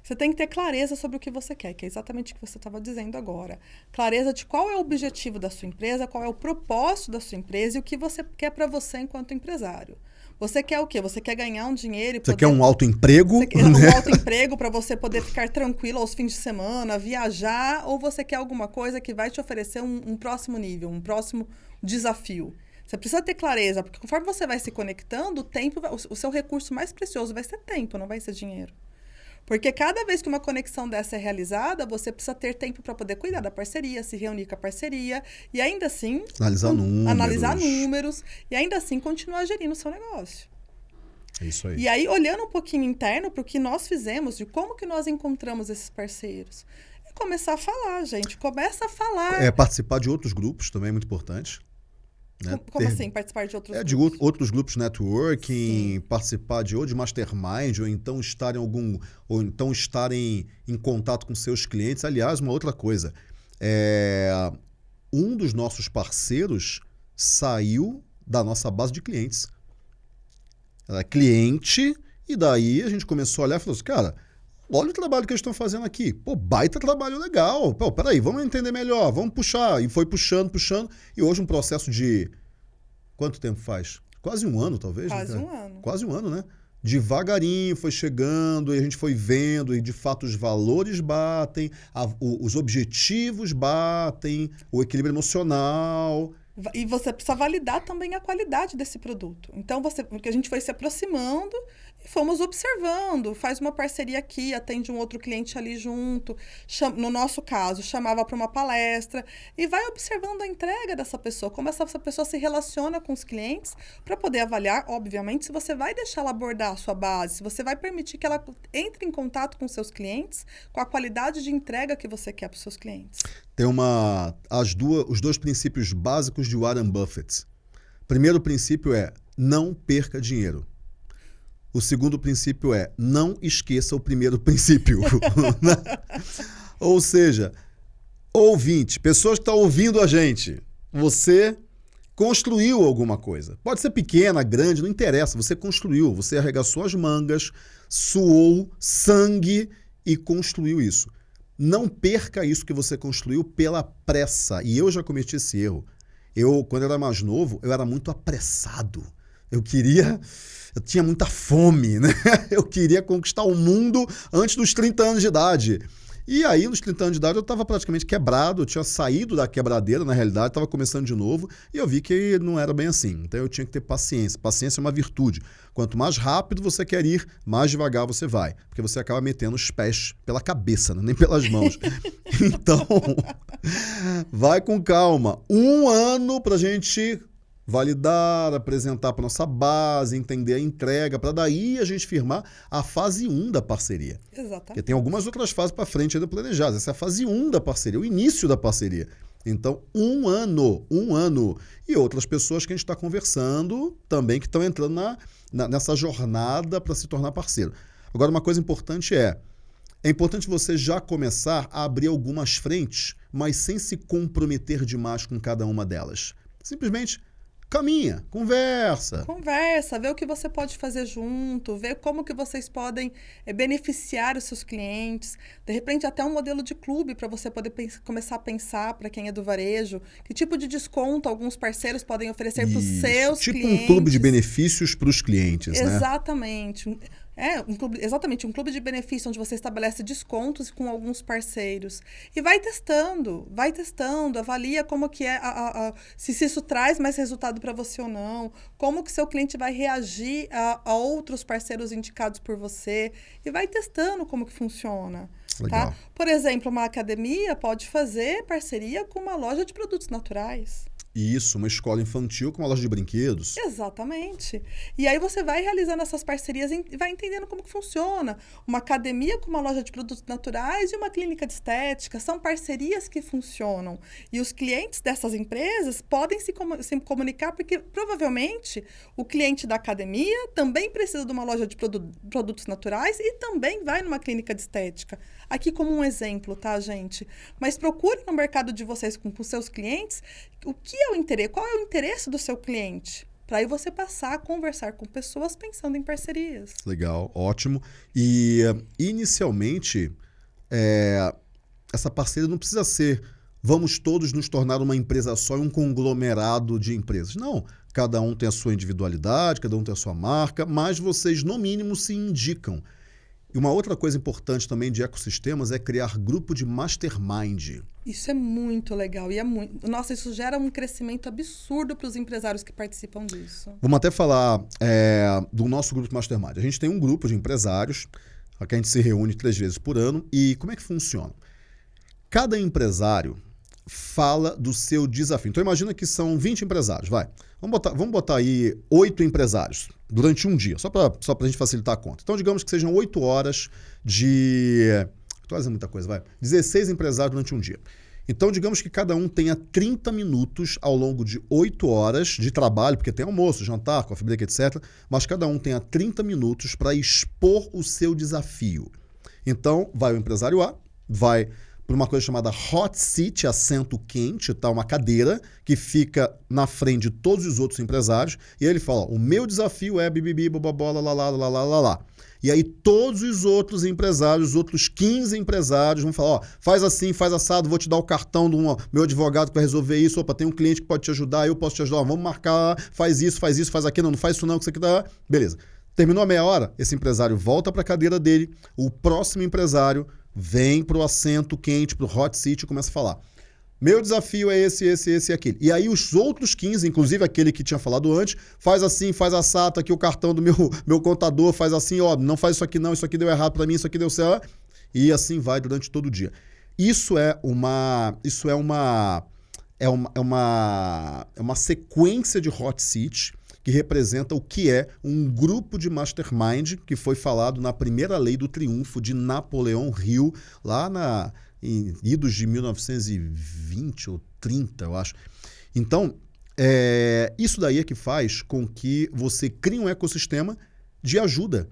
Você tem que ter clareza sobre o que você quer, que é exatamente o que você estava dizendo agora. Clareza de qual é o objetivo da sua empresa, qual é o propósito da sua empresa e o que você quer para você enquanto empresário. Você quer o quê? Você quer ganhar um dinheiro e Você quer um alto emprego? Você quer um né? alto emprego para você poder ficar tranquilo aos fins de semana, viajar, ou você quer alguma coisa que vai te oferecer um, um próximo nível, um próximo desafio? Você precisa ter clareza, porque conforme você vai se conectando, o tempo, o seu recurso mais precioso vai ser tempo, não vai ser dinheiro. Porque cada vez que uma conexão dessa é realizada, você precisa ter tempo para poder cuidar da parceria, se reunir com a parceria e ainda assim analisar números, analisar números e ainda assim continuar gerindo o seu negócio. É isso aí. E aí olhando um pouquinho interno para o que nós fizemos, de como que nós encontramos esses parceiros, é começar a falar, gente, começa a falar. É participar de outros grupos também é muito importante. Né? Como Ter... assim, participar de outros é, grupos? de outros grupos networking, Sim. participar de ou de mastermind, ou então estar em algum, ou então estar em, em contato com seus clientes. Aliás, uma outra coisa, é, um dos nossos parceiros saiu da nossa base de clientes. Era cliente, e daí a gente começou a olhar e falou assim, cara, olha o trabalho que eles estão fazendo aqui. Pô, baita trabalho legal. Pô, peraí, vamos entender melhor, vamos puxar. E foi puxando, puxando. E hoje um processo de. Quanto tempo faz? Quase um ano, talvez. Né, Quase né, um ano. Quase um ano, né? Devagarinho foi chegando e a gente foi vendo, e de fato os valores batem, a, o, os objetivos batem, o equilíbrio emocional. E você precisa validar também a qualidade desse produto. Então, você, porque a gente foi se aproximando e fomos observando. Faz uma parceria aqui, atende um outro cliente ali junto. No nosso caso, chamava para uma palestra. E vai observando a entrega dessa pessoa, como essa, essa pessoa se relaciona com os clientes, para poder avaliar, obviamente, se você vai deixar ela abordar a sua base, se você vai permitir que ela entre em contato com seus clientes, com a qualidade de entrega que você quer para os seus clientes. Tem uma. As duas, os dois princípios básicos de Warren Buffett. Primeiro princípio é não perca dinheiro. O segundo princípio é não esqueça o primeiro <laughs> princípio. <laughs> Ou seja, ouvinte, pessoas que estão ouvindo a gente, você construiu alguma coisa. Pode ser pequena, grande, não interessa. Você construiu, você arregaçou as mangas, suou sangue e construiu isso. Não perca isso que você construiu pela pressa. E eu já cometi esse erro. Eu, quando eu era mais novo, eu era muito apressado. Eu queria eu tinha muita fome, <laughs> né? Eu queria conquistar o mundo antes dos 30 anos de idade. E aí, nos 30 anos de idade, eu estava praticamente quebrado, eu tinha saído da quebradeira, na realidade, estava começando de novo, e eu vi que não era bem assim. Então eu tinha que ter paciência. Paciência é uma virtude. Quanto mais rápido você quer ir, mais devagar você vai. Porque você acaba metendo os pés pela cabeça, né? nem pelas mãos. <laughs> então, <laughs> vai com calma. Um ano para a gente validar, apresentar para nossa base, entender a entrega, para daí a gente firmar a fase 1 da parceria. Exatamente. Porque tem algumas outras fases para frente ainda planejadas. Essa é a fase 1 da parceria, o início da parceria. Então, um ano, um ano. E outras pessoas que a gente está conversando também que estão entrando na, na, nessa jornada para se tornar parceiro. Agora, uma coisa importante é, é importante você já começar a abrir algumas frentes, mas sem se comprometer demais com cada uma delas. Simplesmente caminha, conversa. Conversa, vê o que você pode fazer junto, vê como que vocês podem é, beneficiar os seus clientes. De repente, até um modelo de clube para você poder começar a pensar para quem é do varejo, que tipo de desconto alguns parceiros podem oferecer para os seus tipo clientes. Tipo um clube de benefícios para os clientes, Exatamente. né? Exatamente. É, um clube, exatamente, um clube de benefício onde você estabelece descontos com alguns parceiros. E vai testando, vai testando, avalia como que é, a, a, a se, se, isso traz mais resultado para você ou não, como que seu cliente vai reagir a, a, outros parceiros indicados por você, e vai testando como que funciona. Tá? Legal. Tá? Por exemplo, uma academia pode fazer parceria com uma loja de produtos naturais. Isso, uma escola infantil com uma loja de brinquedos. Exatamente. E aí você vai realizando essas parcerias e vai entendendo como que funciona. Uma academia com uma loja de produtos naturais e uma clínica de estética. São parcerias que funcionam. E os clientes dessas empresas podem se, com se comunicar porque provavelmente o cliente da academia também precisa de uma loja de produ produtos naturais e também vai numa clínica de estética. Aqui como um exemplo, tá, gente? Mas procure no mercado de vocês com, com seus clientes o que é o interesse, qual é o interesse do seu cliente? Para aí você passar a conversar com pessoas pensando em parcerias. Legal, ótimo. E inicialmente, é, essa parceria não precisa ser vamos todos nos tornar uma empresa só e um conglomerado de empresas. Não, cada um tem a sua individualidade, cada um tem a sua marca, mas vocês, no mínimo, se indicam. E uma outra coisa importante também de ecossistemas é criar grupo de mastermind. Isso é muito legal e é muito. Nossa, isso gera um crescimento absurdo para os empresários que participam disso. Vamos até falar é, do nosso grupo de mastermind. A gente tem um grupo de empresários que a gente se reúne três vezes por ano e como é que funciona? Cada empresário fala do seu desafio. Então imagina que são 20 empresários, vai. Vamos botar, vamos botar aí oito empresários durante um dia, só para só a gente facilitar a conta. Então, digamos que sejam oito horas de. Estou fazendo muita coisa, vai. 16 empresários durante um dia. Então, digamos que cada um tenha 30 minutos ao longo de 8 horas de trabalho, porque tem almoço, jantar, coffee break, etc. Mas cada um tenha 30 minutos para expor o seu desafio. Então, vai o empresário A, vai por uma coisa chamada hot seat, assento quente, tá? uma cadeira que fica na frente de todos os outros empresários. E ele fala: o meu desafio é bibibi, bobobola, lá, lá, lá, lá, lá, lá. E aí todos os outros empresários, os outros 15 empresários vão falar, ó, faz assim, faz assado, vou te dar o cartão do meu advogado vai resolver isso, opa, tem um cliente que pode te ajudar, eu posso te ajudar, ó, vamos marcar, faz isso, faz isso, faz aquilo, não, não faz isso não, que isso aqui dá. Beleza. Terminou a meia hora, esse empresário volta para a cadeira dele, o próximo empresário vem para o assento quente, para o hot seat e começa a falar. Meu desafio é esse, esse, esse e aquele. E aí os outros 15, inclusive aquele que tinha falado antes, faz assim, faz assado, tá aqui o cartão do meu, <laughs> meu contador, faz assim, ó, não faz isso aqui não, isso aqui deu errado para mim, isso aqui deu certo. E assim vai durante todo o dia. Isso é uma, isso é uma, é uma, é uma, é uma sequência de hot seat que representa o que é um grupo de mastermind que foi falado na primeira lei do triunfo de Napoleão Hill, lá na, em idos de 1920 ou 30, eu acho. Então, é, isso daí é que faz com que você crie um ecossistema de ajuda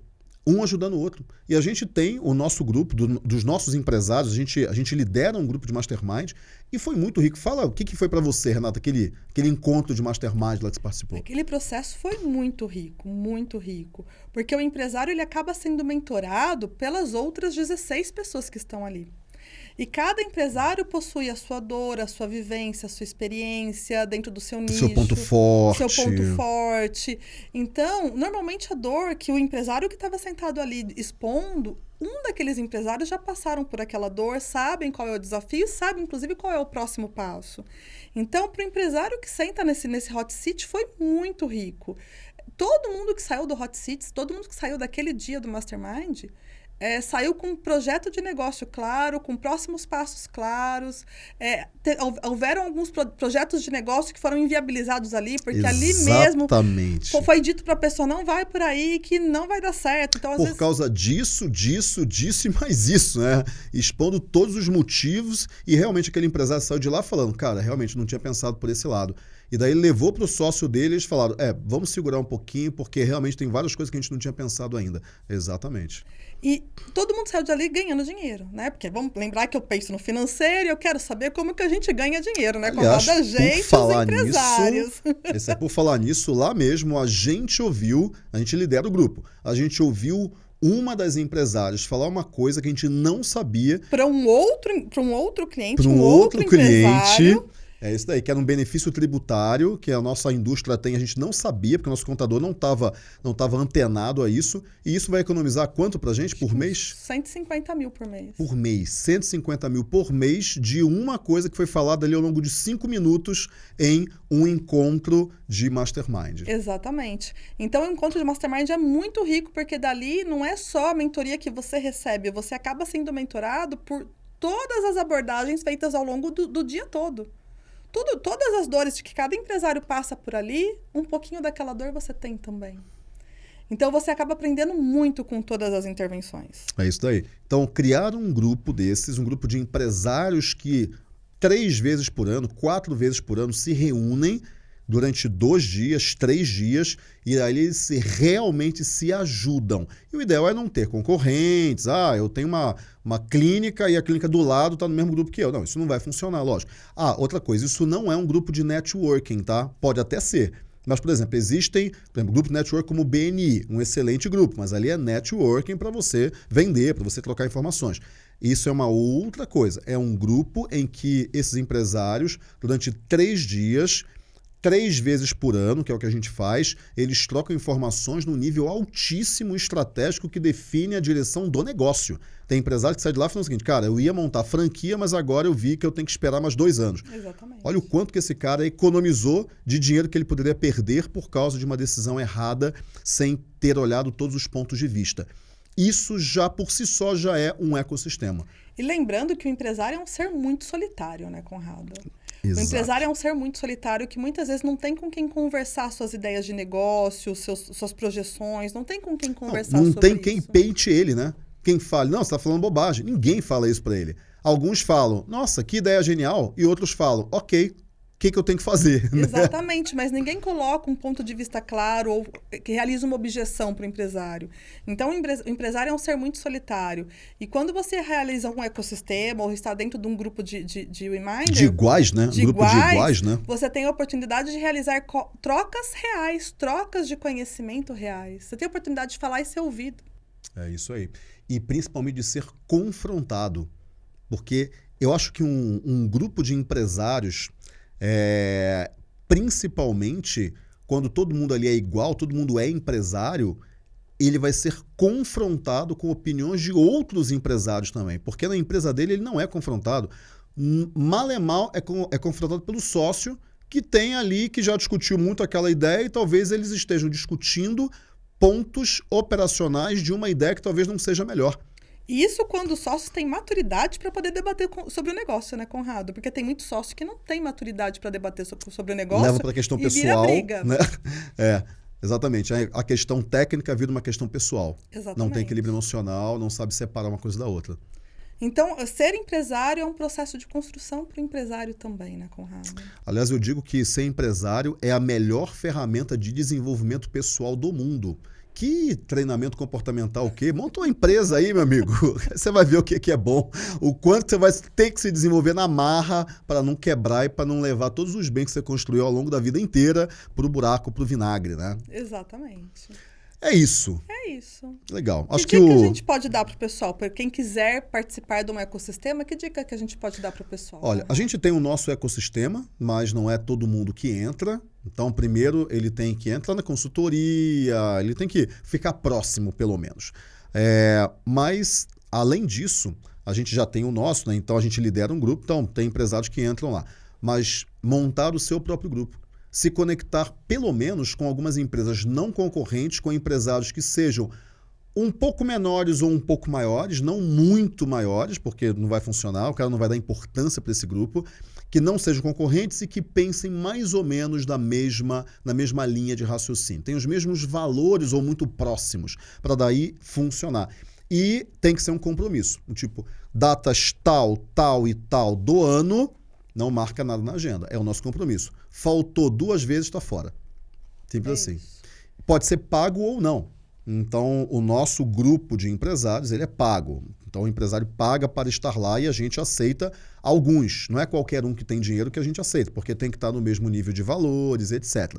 um ajudando o outro. E a gente tem o nosso grupo, do, dos nossos empresários, a gente, a gente lidera um grupo de mastermind e foi muito rico. Fala o que, que foi para você, Renata, aquele, aquele encontro de mastermind lá que você participou. Aquele processo foi muito rico, muito rico. Porque o empresário ele acaba sendo mentorado pelas outras 16 pessoas que estão ali. E cada empresário possui a sua dor, a sua vivência, a sua experiência dentro do seu nicho. Seu ponto forte. Seu ponto forte. Então, normalmente a dor que o empresário que estava sentado ali expondo, um daqueles empresários já passaram por aquela dor, sabem qual é o desafio, sabem inclusive qual é o próximo passo. Então, para o empresário que senta nesse, nesse hot seat, foi muito rico. Todo mundo que saiu do hot seats, todo mundo que saiu daquele dia do mastermind, é, saiu com um projeto de negócio claro, com próximos passos claros. É, te, houveram alguns pro, projetos de negócio que foram inviabilizados ali, porque Exatamente. ali mesmo foi dito para a pessoa: não vai por aí, que não vai dar certo. Então, por vezes... causa disso, disso, disso e mais isso, né? Expondo todos os motivos e realmente aquele empresário saiu de lá falando: cara, realmente não tinha pensado por esse lado. E daí levou para o sócio dele e eles falaram: é, vamos segurar um pouquinho, porque realmente tem várias coisas que a gente não tinha pensado ainda. Exatamente. E todo mundo saiu dali ganhando dinheiro, né? Porque vamos lembrar que eu penso no financeiro e eu quero saber como que a gente ganha dinheiro, né? Aliás, da gente, falar os empresários. <laughs> Nisso, é por falar nisso, lá mesmo a gente ouviu, a gente lidera o grupo, a gente ouviu uma das empresárias falar uma coisa que a gente não sabia para um outro para um outro cliente, para um, um, outro, outro cliente é isso daí, que era um benefício tributário que a nossa indústria tem, a gente não sabia, porque o nosso contador não estava não tava antenado a isso. E isso vai economizar quanto para a gente por mês? 150 mil por mês. Por mês. 150 mil por mês de uma coisa que foi falada ali ao longo de cinco minutos em um encontro de mastermind. Exatamente. Então, o encontro de mastermind é muito rico, porque dali não é só a mentoria que você recebe, você acaba sendo mentorado por todas as abordagens feitas ao longo do, do dia todo. Tudo, todas as dores que cada empresário passa por ali, um pouquinho daquela dor você tem também. Então você acaba aprendendo muito com todas as intervenções. É isso daí. Então, criar um grupo desses, um grupo de empresários que três vezes por ano, quatro vezes por ano se reúnem durante dois dias, três dias, e aí eles se, realmente se ajudam. E o ideal é não ter concorrentes. Ah, eu tenho uma, uma clínica e a clínica do lado está no mesmo grupo que eu. Não, isso não vai funcionar, lógico. Ah, outra coisa, isso não é um grupo de networking, tá? Pode até ser. Mas, por exemplo, existem, por exemplo, grupo network como o BNI, um excelente grupo, mas ali é networking para você vender, para você trocar informações. Isso é uma outra coisa. É um grupo em que esses empresários, durante três dias, três vezes por ano, que é o que a gente faz, eles trocam informações no nível altíssimo estratégico que define a direção do negócio. Tem empresário que sai de lá falando o seguinte, cara, eu ia montar franquia, mas agora eu vi que eu tenho que esperar mais dois anos. Exatamente. Olha o quanto que esse cara economizou de dinheiro que ele poderia perder por causa de uma decisão errada, sem ter olhado todos os pontos de vista. Isso já por si só já é um ecossistema. E lembrando que o empresário é um ser muito solitário, né, Conrado? Exato. O empresário é um ser muito solitário que muitas vezes não tem com quem conversar suas ideias de negócio, seus, suas projeções, não tem com quem conversar não, não tem quem peite ele, né? Quem fale, não, você está falando bobagem. Ninguém fala isso para ele. Alguns falam, nossa, que ideia genial, e outros falam, ok, que, que eu tenho que fazer. Né? Exatamente, mas ninguém coloca um ponto de vista claro ou que realiza uma objeção para o empresário. Então, o empresário é um ser muito solitário. E quando você realiza um ecossistema ou está dentro de um grupo de, de, de reminder... De iguais, né? De grupo iguais, de iguais, né? Você tem a oportunidade de realizar trocas reais, trocas de conhecimento reais. Você tem a oportunidade de falar e ser ouvido. É isso aí. E principalmente de ser confrontado. Porque eu acho que um, um grupo de empresários é, principalmente quando todo mundo ali é igual, todo mundo é empresário, ele vai ser confrontado com opiniões de outros empresários também. Porque na empresa dele ele não é confrontado. Mal é mal é, é confrontado pelo sócio que tem ali, que já discutiu muito aquela ideia e talvez eles estejam discutindo pontos operacionais de uma ideia que talvez não seja melhor. Isso quando os sócios têm maturidade para poder debater sobre o negócio, né, Conrado? Porque tem muito sócio que não tem maturidade para debater sobre, sobre, o negócio. Leva para a questão pessoal. Né? <laughs> É, exatamente. A questão técnica vira uma questão pessoal. Exatamente. Não tem equilíbrio emocional, não sabe separar uma coisa da outra. Então, ser empresário é um processo de construção para o empresário também, né, Conrado? Aliás, eu digo que ser empresário é a melhor ferramenta de desenvolvimento pessoal do mundo. Que treinamento comportamental o quê? Monta uma empresa aí, meu amigo. <laughs> Você vai ver o que, que é bom. O quanto você vai ter que se desenvolver na marra para não quebrar e para não levar todos os bens que você construiu ao longo da vida inteira para o buraco, para o vinagre, né? Exatamente. É isso. É isso. Legal. Que Acho que, dica o. a gente pode dar para o pessoal? Para quem quiser participar de um ecossistema, que dica que a gente pode dar para o pessoal? Olha, a gente tem o nosso ecossistema, mas não é todo mundo que entra. Então, primeiro, ele tem que entrar na consultoria, ele tem que ficar próximo, pelo menos. É, mas, além disso, a gente já tem o nosso, né? Então a gente lidera um grupo, então tem empresários que entram lá. Mas montar o seu próprio grupo se conectar pelo menos com algumas empresas não concorrentes, com empresários que sejam um pouco menores ou um pouco maiores, não muito maiores, porque não vai funcionar, o cara não vai dar importância para esse grupo, que não sejam concorrentes e que pensem mais ou menos na mesma, na mesma linha de raciocínio. Tem os mesmos valores ou muito próximos para daí funcionar. E tem que ser um compromisso, tipo, datas tal, tal e tal do ano, não marca nada na agenda. É o nosso compromisso. Faltou duas vezes, está fora. Simples É assim. isso. Pode ser pago ou não. Então, o nosso grupo de empresários, ele é pago. Então, o empresário paga para estar lá e a gente aceita alguns. Não é qualquer um que tem dinheiro que a gente aceita, porque tem que estar no mesmo nível de valores, etc.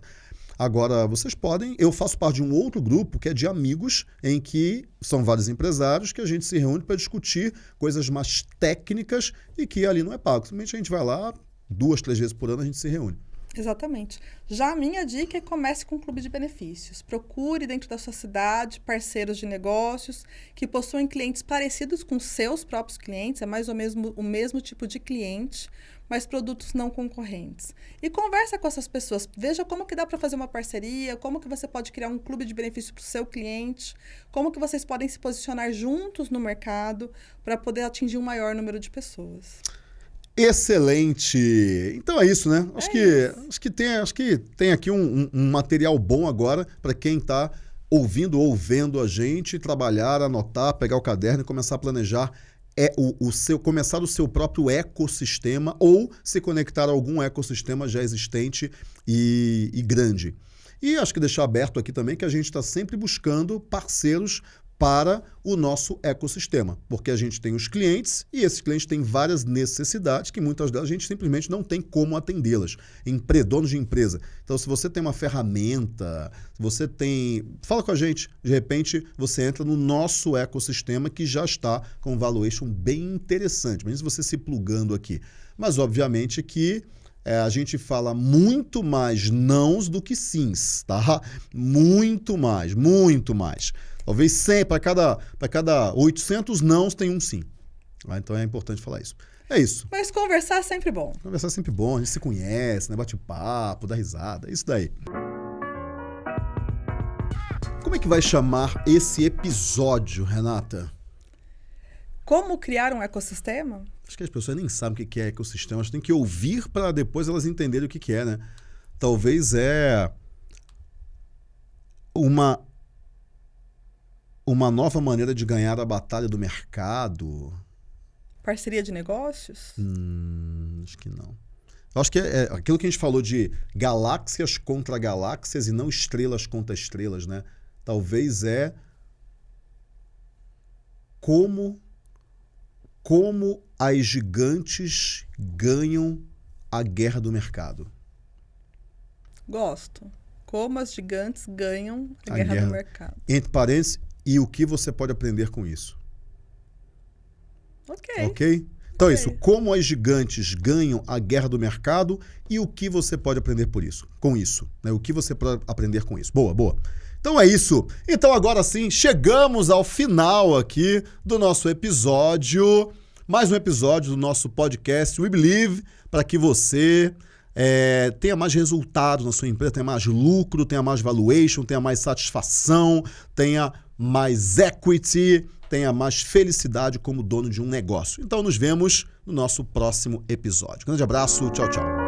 Agora, vocês podem. Eu faço parte de um outro grupo que é de amigos, em que são vários empresários que a gente se reúne para discutir coisas mais técnicas e que ali não é pago. Simplesmente a gente vai lá, duas, três vezes por ano a gente se reúne. Exatamente. Já a minha dica é comece com um clube de benefícios. Procure dentro da sua cidade parceiros de negócios que possuem clientes parecidos com seus próprios clientes, é mais ou menos o mesmo tipo de cliente, mas produtos não concorrentes. E conversa com essas pessoas, veja como que dá para fazer uma parceria, como que você pode criar um clube de benefícios para o seu cliente, como que vocês podem se posicionar juntos no mercado para poder atingir um maior número de pessoas. Excelente! Então é isso, né? Acho, É que, acho, que, tem, acho que tem aqui um, um- um material bom agora para quem está ouvindo ou vendo a gente, trabalhar, anotar, pegar o caderno e começar a planejar é o, o seu começar o seu próprio ecossistema ou se conectar a algum ecossistema já existente e, e grande. E acho que deixar aberto aqui também que a gente está sempre buscando parceiros para o nosso ecossistema, porque a gente tem os clientes e esses clientes têm várias necessidades que muitas delas a gente simplesmente não tem como atendê-las. Empre donos de empresa. Então, se você tem uma ferramenta, você tem. Fala com a gente. De repente, você entra no nosso ecossistema que já está com um valuation bem interessante. Mesmo você se plugando aqui. Mas, obviamente, que é, a gente fala muito mais nãos do que sims, tá? <laughs> Muito mais, muito mais. Talvez 100, para cada, cada 800 nãos tem um sim. Ah, Então é importante falar isso. É isso. Mas conversar é sempre bom. Conversar é sempre bom, a gente se conhece, né? bate papo, dá risada, é isso daí. Como é que vai chamar esse episódio, Renata? Como criar um ecossistema? Acho que as pessoas nem sabem o que é ecossistema, elas têm que ouvir para depois elas entenderem o que é, né? Talvez é uma uma nova maneira de ganhar a batalha do mercado. Parceria de negócios? Hum, acho que não. Eu acho que é, é aquilo que a gente falou de galáxias contra galáxias e não estrelas contra estrelas, né? Talvez é como como as gigantes ganham a guerra do mercado. Gosto. Como as gigantes ganham a, A guerra, guerra. do mercado. Entre parênteses, e o que você pode aprender com isso. Ok. Ok? Então é Ok. isso. Como as gigantes ganham a guerra do mercado e o que você pode aprender por isso, com isso. Né? O que você pode aprender com isso. Boa, boa. Então é isso. Então agora sim, chegamos ao final aqui do nosso episódio. Mais um episódio do nosso podcast We Believe, para que você é, tenha mais resultado na sua empresa, tenha mais lucro, tenha mais valuation, tenha mais satisfação, tenha mais equity, tenha mais felicidade como dono de um negócio. Então nos vemos no nosso próximo episódio. Grande abraço, tchau, tchau.